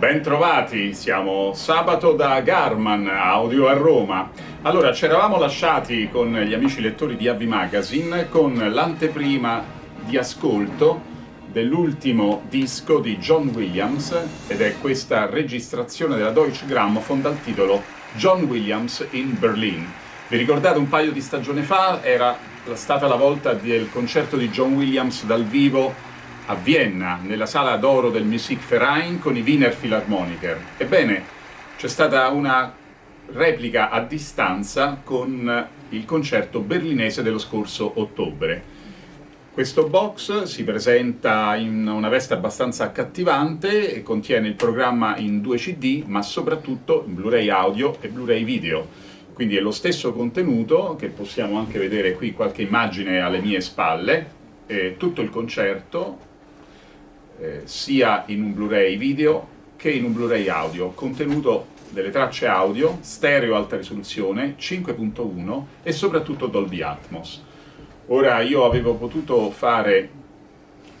Bentrovati, siamo sabato da Garman, audio a Roma. Allora, ci eravamo lasciati con gli amici lettori di Avvi Magazine con l'anteprima di ascolto dell'ultimo disco di John Williams ed è questa registrazione della Deutsche Grammophon dal titolo John Williams in Berlin. Vi ricordate un paio di stagioni fa era stata la volta del concerto di John Williams dal vivo a Vienna, nella sala d'oro del Musikverein con i Wiener Philharmoniker. Ebbene, c'è stata una replica a distanza con il concerto berlinese dello scorso ottobre. Questo box si presenta in una veste abbastanza accattivante e contiene il programma in due CD, ma soprattutto in Blu-ray audio e Blu-ray video. Quindi è lo stesso contenuto, che possiamo anche vedere qui qualche immagine alle mie spalle, tutto il concerto eh, sia in un Blu-ray video che in un Blu-ray audio, contenuto delle tracce audio, stereo alta risoluzione, 5.1 e soprattutto Dolby Atmos. Ora io avevo potuto fare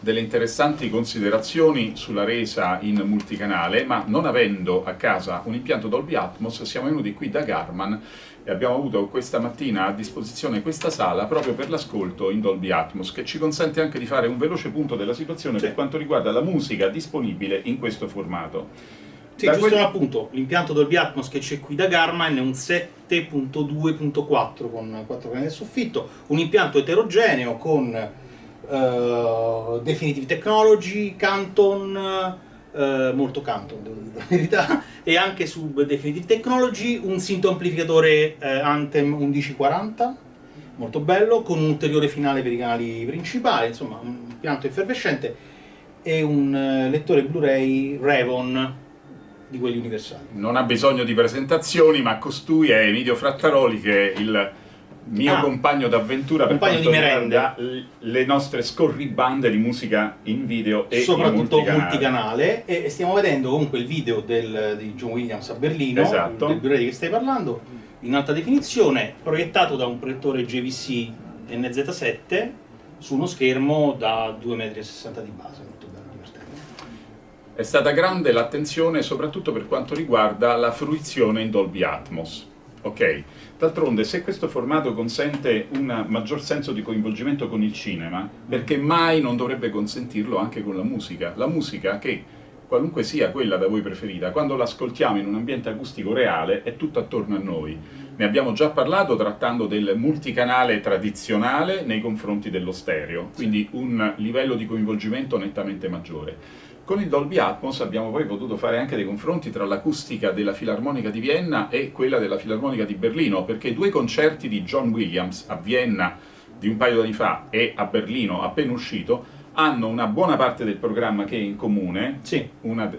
delle interessanti considerazioni sulla resa in multicanale, ma non avendo a casa un impianto Dolby Atmos siamo venuti qui da Garman e abbiamo avuto questa mattina a disposizione questa sala proprio per l'ascolto in Dolby Atmos, che ci consente anche di fare un veloce punto della situazione sì. per quanto riguarda la musica disponibile in questo formato. Sì, da giusto quel... appunto, l'impianto Dolby Atmos che c'è qui da Garmin è un 7.2.4 con 4 canali del soffitto, un impianto eterogeneo con uh, Definitive Technology, Canton, uh, molto Canton devo dire la verità, e anche su Definitive Technology un synth amplificatore uh, Anthem 1140, molto bello, con un ulteriore finale per i canali principali, insomma un impianto effervescente, e un lettore Blu-ray Revon di quelli universali. Non ha bisogno di presentazioni, ma costui è Emilio Frattaroli che è il mio ah, compagno d'avventura per quanto riguarda le nostre scorribande di musica in video e soprattutto multicanale. multicanale. E stiamo vedendo comunque il video del, di John Williams a Berlino esatto. del Blu-ray che stai parlando in alta definizione proiettato da un proiettore JVC NZ7 su uno schermo da 2,60 m di base molto bello, divertente. È stata grande l'attenzione soprattutto per quanto riguarda la fruizione in Dolby Atmos Ok, d'altronde se questo formato consente un maggior senso di coinvolgimento con il cinema, perché mai non dovrebbe consentirlo anche con la musica? La musica che, qualunque sia quella da voi preferita, quando l'ascoltiamo in un ambiente acustico reale è tutto attorno a noi. Ne abbiamo già parlato trattando del multicanale tradizionale nei confronti dello stereo, quindi un livello di coinvolgimento nettamente maggiore. Con il Dolby Atmos abbiamo poi potuto fare anche dei confronti tra l'acustica della Filarmonica di Vienna e quella della Filarmonica di Berlino, perché due concerti di John Williams a Vienna di un paio di anni fa e a Berlino appena uscito hanno una buona parte del programma che è in comune, sì. una,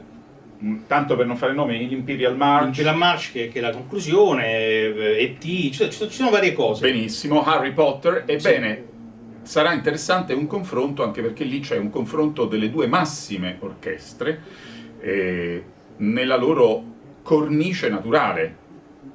tanto per non fare nome, l'Imperial March. L'Imperial March che, che, è la conclusione, E.T., eh, cioè, ci sono varie cose. Benissimo, Harry Potter, ebbene, sì sarà interessante un confronto, anche perché lì c'è un confronto delle due massime orchestre eh, nella loro cornice naturale.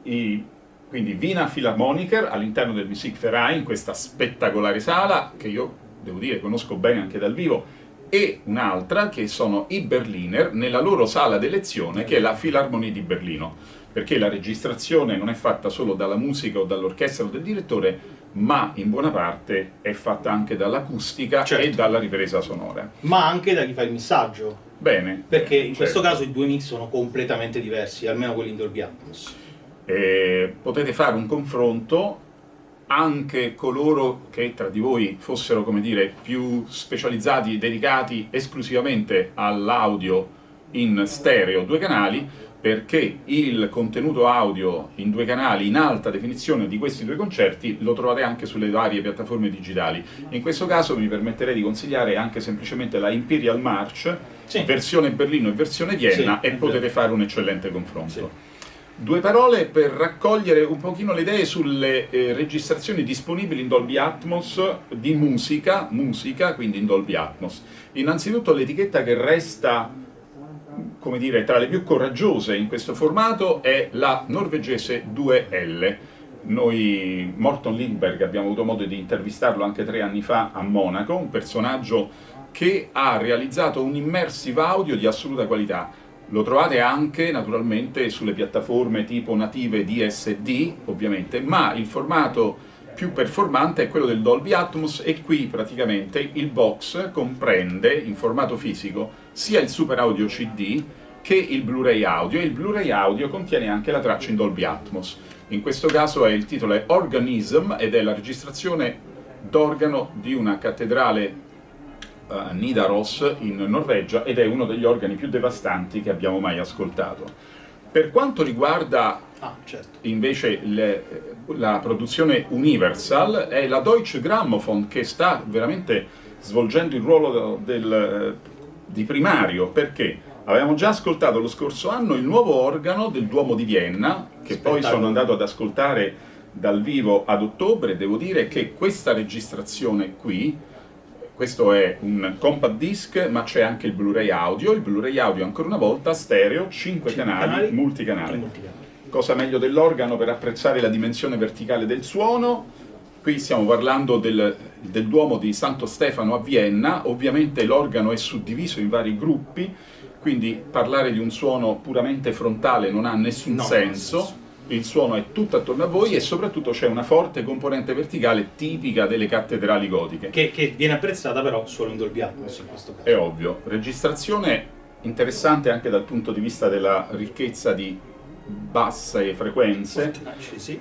I, quindi Wiener Philharmoniker all'interno del Musikverein, in questa spettacolare sala, che io devo dire conosco bene anche dal vivo, e un'altra che sono i Berliner nella loro sala d'elezione che è la Philharmonie di Berlino perché la registrazione non è fatta solo dalla musica o dall'orchestra o dal direttore ma in buona parte è fatta anche dall'acustica certo. e dalla ripresa sonora. Ma anche da chi fa il missaggio. Bene. Perché in certo. questo caso i due mix sono completamente diversi, almeno quelli in Dolby Atmos. E potete fare un confronto anche coloro che tra di voi fossero, come dire, più specializzati, dedicati esclusivamente all'audio in stereo, due canali, perché il contenuto audio in due canali in alta definizione di questi due concerti lo trovate anche sulle varie piattaforme digitali. In questo caso mi permetterei di consigliare anche semplicemente la Imperial March, sì. versione Berlino e versione Vienna, sì, e potete fare un eccellente confronto. Sì. Due parole per raccogliere un pochino le idee sulle eh, registrazioni disponibili in Dolby Atmos di musica, musica, quindi in Dolby Atmos. Innanzitutto l'etichetta che resta come dire, tra le più coraggiose in questo formato è la norvegese 2L. Noi, Morton Lindberg, abbiamo avuto modo di intervistarlo anche tre anni fa a Monaco, un personaggio che ha realizzato un immersive audio di assoluta qualità. Lo trovate anche naturalmente sulle piattaforme tipo native DSD, ovviamente, ma il formato più performante è quello del Dolby Atmos e qui praticamente il box comprende in formato fisico sia il Super Audio CD che il Blu-ray audio e il Blu-ray audio contiene anche la traccia in Dolby Atmos. In questo caso è il titolo è Organism ed è la registrazione d'organo di una cattedrale uh, Nidaros in Norvegia ed è uno degli organi più devastanti che abbiamo mai ascoltato. Per quanto riguarda Ah, certo. invece le, la produzione Universal è la Deutsche Grammophon che sta veramente svolgendo il ruolo del, di primario perché avevamo già ascoltato lo scorso anno il nuovo organo del Duomo di Vienna che poi sono andato ad ascoltare dal vivo ad ottobre devo dire che questa registrazione qui questo è un compact disc ma c'è anche il Blu-ray audio il Blu-ray audio ancora una volta stereo 5 Cinque canali, canali. multicanale Multicanale. cosa meglio dell'organo per apprezzare la dimensione verticale del suono. Qui stiamo parlando del, del Duomo di Santo Stefano a Vienna, ovviamente l'organo è suddiviso in vari gruppi, quindi parlare di un suono puramente frontale non ha nessun No, senso. senso. Il suono è tutto attorno a voi e soprattutto c'è una forte componente verticale tipica delle cattedrali gotiche. Che, che viene apprezzata però solo in Dolby Atmos in questo caso. È ovvio, registrazione interessante anche dal punto di vista della ricchezza di basse frequenze.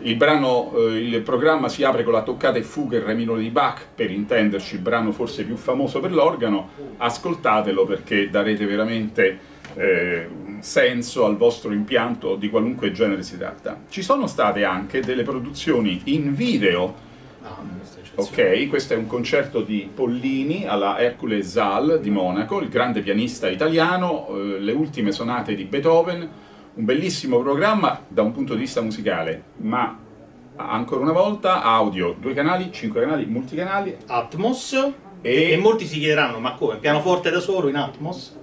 Il brano, eh, il programma si apre con la toccata e fuga in re minore di Bach, per intenderci il brano forse più famoso per l'organo, ascoltatelo perché darete veramente eh, senso al vostro impianto di qualunque genere si tratta. Ci sono state anche delle produzioni in video Ah. Ok, questo è un concerto di Pollini alla Hercule Zal di Monaco, il grande pianista italiano, eh, le ultime sonate di Beethoven, un bellissimo programma da un punto di vista musicale, ma ancora una volta audio, due canali, cinque canali, multicanali, Atmos E- e... molti si chiederanno ma come? Pianoforte da solo in Atmos?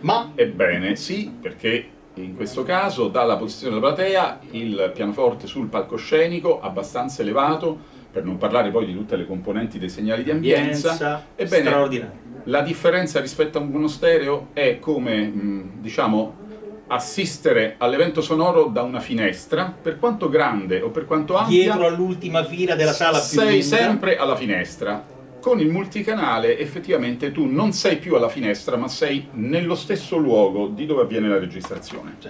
Ma Ebbene sì, perché in questo caso dalla posizione della platea il pianoforte sul palcoscenico abbastanza elevato, per non parlare poi di tutte le componenti dei segnali di ambienza. ambienza Ebbene, straordinaria. La differenza rispetto a uno stereo è come, diciamo, assistere all'evento sonoro da una finestra, per quanto grande o per quanto ampia, Dietro all'ultima fila della sala più sei lunga. sempre alla finestra. Con il multicanale effettivamente tu non sei più alla finestra, ma sei nello stesso luogo di dove avviene la registrazione. Sì.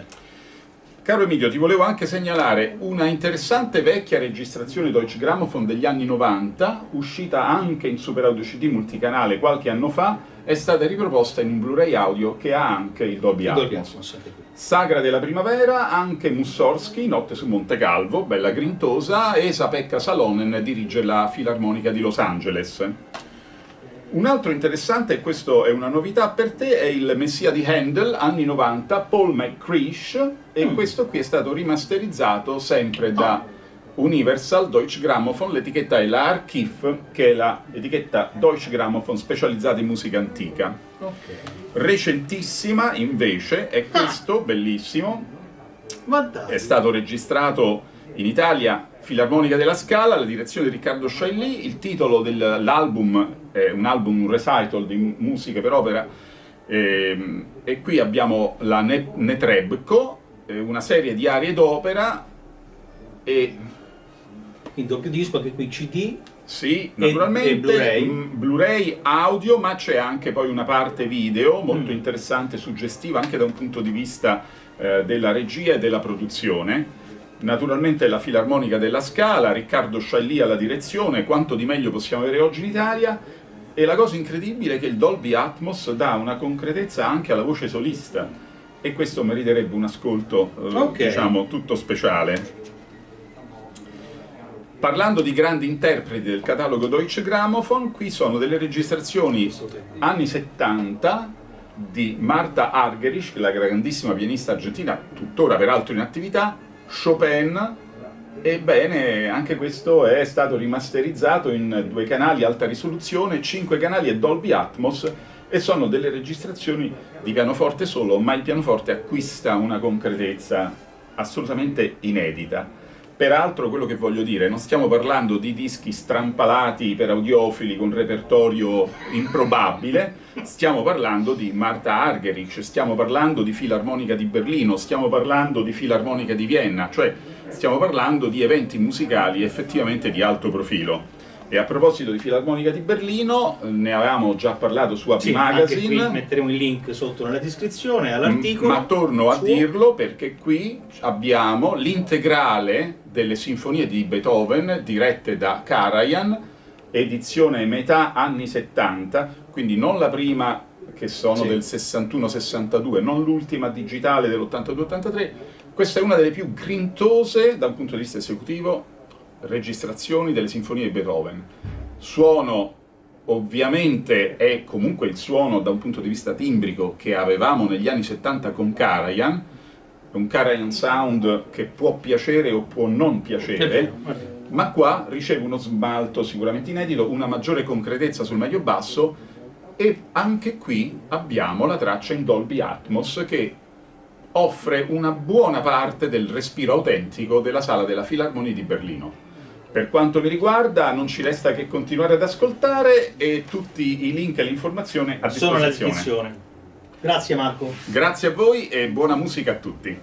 Caro Emilio, ti volevo anche segnalare una interessante vecchia registrazione Deutsche Grammophon degli anni 90, uscita anche in Super Audio CD multicanale qualche anno fa, è stata riproposta in un Blu-ray audio che ha anche il Dolby Atmos. Sagra della primavera, anche Mussorgsky, Notte su Monte Calvo, bella grintosa, e Sapekka Salonen dirige la Filarmonica di Los Angeles. Un altro interessante, e questo è una novità per te, è il Messia di Handel, anni 90, Paul McCreish, e Mm. questo qui è stato rimasterizzato sempre da Universal Deutsche Grammophon, l'etichetta è la Archiv, che è l'etichetta Deutsche Grammophon specializzata in musica antica. Ok. Recentissima invece è questo, bellissimo, è stato registrato in Italia Filarmonica della Scala, la direzione di Riccardo Sciailly, il titolo dell'album è un album, un recital di mu- musiche per opera, ehm, e qui abbiamo la Ne- Netrebko, eh, una serie di arie d'opera, e In doppio disco anche qui CD. Sì, E- naturalmente e Blu-ray? mm, Blu-ray audio, ma c'è anche poi una parte video molto Mm. interessante, suggestiva anche da un punto di vista eh, della regia e della produzione. Naturalmente la Filarmonica della Scala, Riccardo Scialli alla direzione, quanto di meglio possiamo avere oggi in Italia. E la cosa incredibile è che il Dolby Atmos dà una concretezza anche alla voce solista e questo meriterebbe un ascolto, eh, Ok. diciamo, tutto speciale. Parlando di grandi interpreti del catalogo Deutsche Grammophon, qui sono delle registrazioni anni 70 di Marta Argerich, la grandissima pianista argentina, tuttora peraltro in attività, Chopin, ebbene anche questo è stato rimasterizzato in due canali alta risoluzione, cinque canali e Dolby Atmos e sono delle registrazioni di pianoforte solo, ma il pianoforte acquista una concretezza assolutamente inedita. Peraltro quello che voglio dire, non stiamo parlando di dischi strampalati per audiofili con repertorio improbabile, stiamo parlando di Marta Argerich, stiamo parlando di Filarmonica di Berlino, stiamo parlando di Filarmonica di Vienna, cioè stiamo parlando di eventi musicali effettivamente di alto profilo. E a proposito di Filarmonica di Berlino, ne avevamo già parlato su AP Sì, Magazine. anche qui metteremo il link sotto nella descrizione all'articolo. Ma torno a suo. dirlo perché qui abbiamo l'integrale delle sinfonie di Beethoven dirette da Karajan, edizione metà anni 70, quindi non la prima che sono Sì. del 61-62, non l'ultima digitale dell'82-83, questa è una delle più grintose dal punto di vista esecutivo registrazioni delle sinfonie di Beethoven. Suono ovviamente è comunque il suono da un punto di vista timbrico che avevamo negli anni 70 con Karajan, un Karajan sound che può piacere o può non piacere, ma qua riceve uno smalto sicuramente inedito, una maggiore concretezza sul medio basso e anche qui abbiamo la traccia in Dolby Atmos che offre una buona parte del respiro autentico della sala della Filarmonia di Berlino. Per quanto mi riguarda non ci resta che continuare ad ascoltare e tutti i link e le informazioni a Sono nella disposizione. descrizione. Grazie Marco. Grazie a voi e buona musica a tutti.